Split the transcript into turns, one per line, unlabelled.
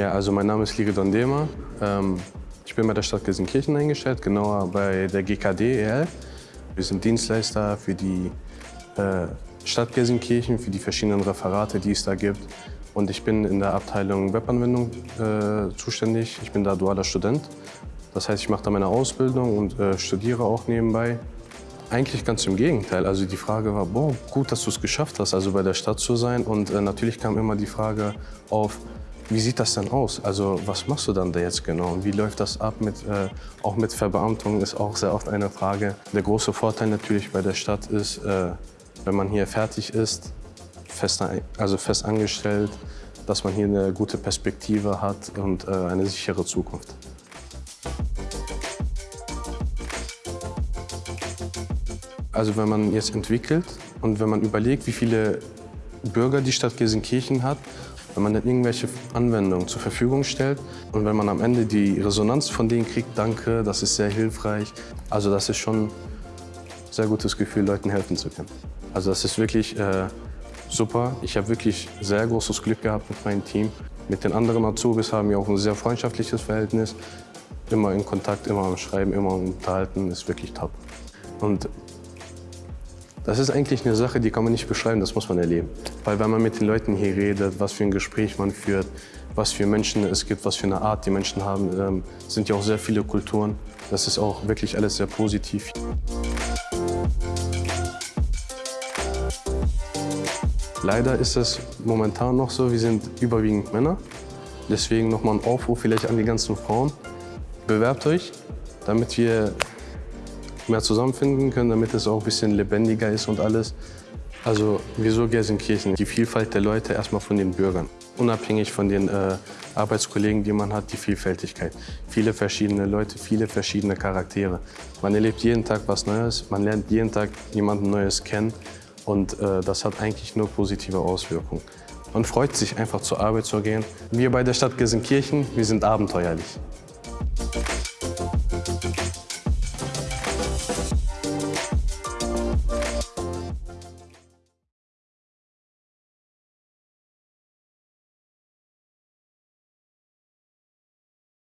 Ja, also mein Name ist Liridon Dema. Ähm, ich bin bei der Stadt Gelsenkirchen eingestellt, genauer bei der GKD EL. Wir sind Dienstleister für die äh, Stadt Gelsenkirchen, für die verschiedenen Referate, die es da gibt. Und ich bin in der Abteilung Webanwendung äh, zuständig. Ich bin da dualer Student. Das heißt, ich mache da meine Ausbildung und äh, studiere auch nebenbei. Eigentlich ganz im Gegenteil. Also die Frage war, boah, gut, dass du es geschafft hast, also bei der Stadt zu sein. Und äh, natürlich kam immer die Frage auf, wie sieht das denn aus? Also was machst du dann da jetzt genau? Und wie läuft das ab? Mit, äh, auch mit Verbeamtung ist auch sehr oft eine Frage. Der große Vorteil natürlich bei der Stadt ist, äh, wenn man hier fertig ist, fest, also fest angestellt, dass man hier eine gute Perspektive hat und äh, eine sichere Zukunft. Also wenn man jetzt entwickelt und wenn man überlegt, wie viele Bürger die Stadt Gelsenkirchen hat wenn man dann irgendwelche Anwendungen zur Verfügung stellt und wenn man am Ende die Resonanz von denen kriegt, danke, das ist sehr hilfreich. Also das ist schon ein sehr gutes Gefühl, Leuten helfen zu können. Also das ist wirklich äh, super. Ich habe wirklich sehr großes Glück gehabt mit meinem Team. Mit den anderen Azubis haben wir auch ein sehr freundschaftliches Verhältnis. Immer in Kontakt, immer am Schreiben, immer Unterhalten, ist wirklich top. Und das ist eigentlich eine Sache, die kann man nicht beschreiben, das muss man erleben. Weil wenn man mit den Leuten hier redet, was für ein Gespräch man führt, was für Menschen es gibt, was für eine Art die Menschen haben, ähm, sind ja auch sehr viele Kulturen. Das ist auch wirklich alles sehr positiv. Leider ist es momentan noch so, wir sind überwiegend Männer. Deswegen nochmal ein Aufruf vielleicht an die ganzen Frauen. Bewerbt euch, damit wir mehr zusammenfinden können, damit es auch ein bisschen lebendiger ist und alles. Also wieso Gelsenkirchen? Die Vielfalt der Leute erstmal von den Bürgern. Unabhängig von den äh, Arbeitskollegen, die man hat, die Vielfältigkeit. Viele verschiedene Leute, viele verschiedene Charaktere. Man erlebt jeden Tag was Neues, man lernt jeden Tag jemanden Neues kennen und äh, das hat eigentlich nur positive Auswirkungen. Man freut sich einfach zur Arbeit zu gehen. Wir bei der Stadt Gelsenkirchen, wir sind abenteuerlich.